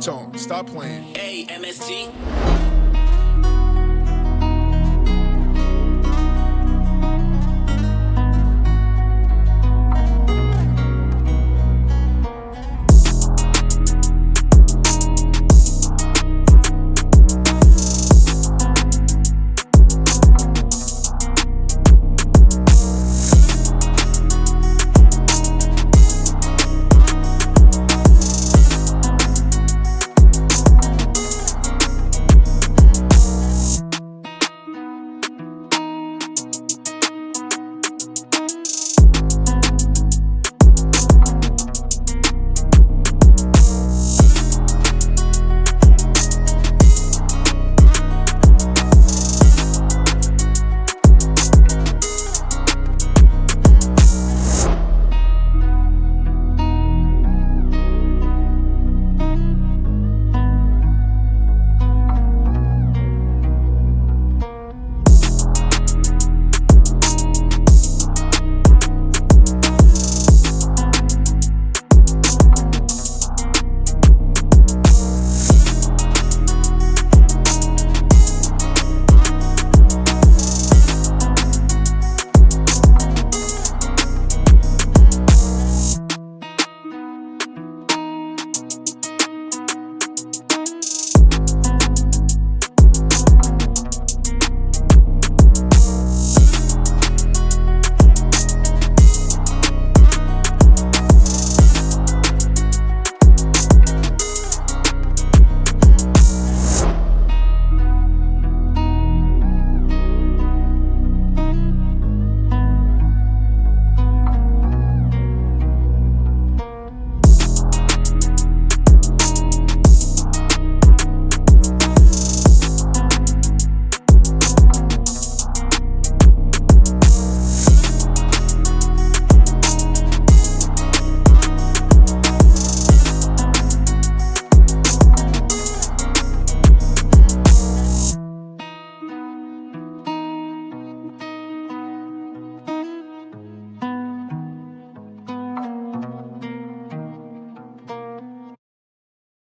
Tone, stop playing. Hey, MSG.